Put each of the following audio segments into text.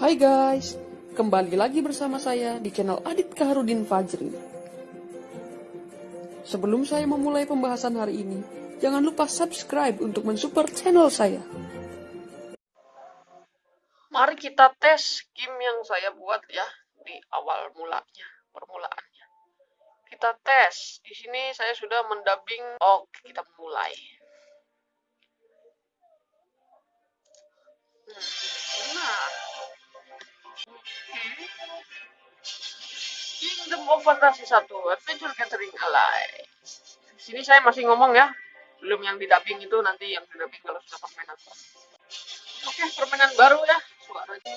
Hai guys, kembali lagi bersama saya di channel Adit Kaharudin Fajri. Sebelum saya memulai pembahasan hari ini, jangan lupa subscribe untuk mensupport channel saya. Mari kita tes game yang saya buat ya di awal mulanya, permulaannya. Kita tes. Di sini saya sudah mendubbing. Oke, kita mulai. Kingdom of Fantasy 1, Adventure Gathering Alive. Di sini saya masih ngomong ya, belum yang di dubbing itu nanti yang di dubbing kalau sudah permainan. Oke, permainan baru ya, suaranya.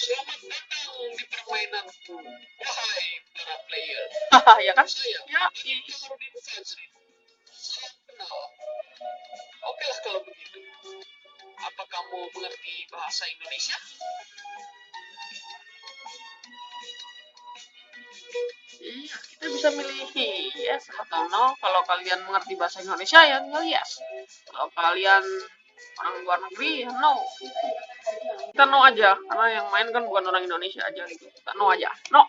Selamat datang di permainanku, wahai para player. Haha, ya kan? Saya, Ya, Fajri. Salam kenal. Mengerti bahasa Indonesia? Iya, kita bisa milih yes atau no. Kalau kalian mengerti bahasa Indonesia ya tinggal yes. Kalau kalian orang luar negeri ya no. Kita no aja, karena yang main kan bukan orang Indonesia aja gitu. Kita no aja, no.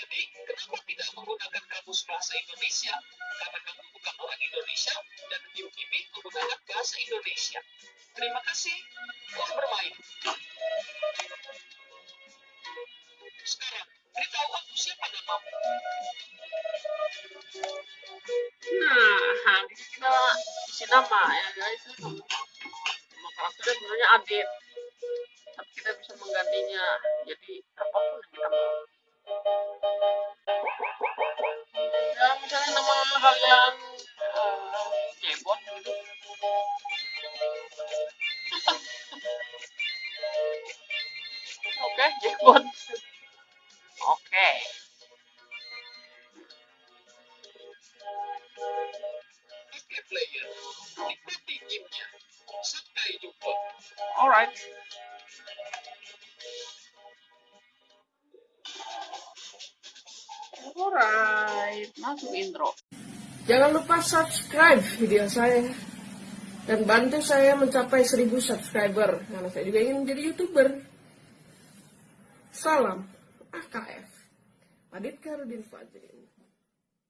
Jadi, kenapa tidak menggunakan kamus bahasa Indonesia? Karena kamu bukan orang Indonesia bahasa Indonesia. Terima kasih telah bermain. Sekarang, beritahu aku siapa namamu. Nah, di sini kita isi nama ya guys. Nama karakternya sebenarnya Adit. Tapi kita bisa menggantinya jadi apa pun yang kita mau. Ya misalnya nama kalian Oke, Jebot. Oke. Oke player, nikmati gamenya. Sampai jumpa. Alright. Alright, masuk intro. Jangan lupa subscribe video saya dan bantu saya mencapai 1000 subscriber karena saya juga ingin menjadi youtuber. Salam AKF. Adit Karudin Fajri.